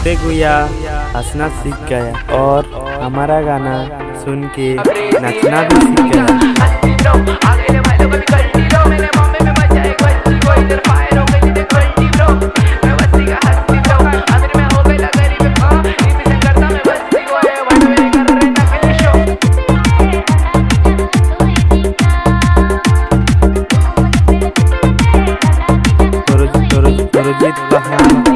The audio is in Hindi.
हँसते गुया हंसना सीख गया और हमारा गाना सुन के नचना भी सीख गया। Dito lang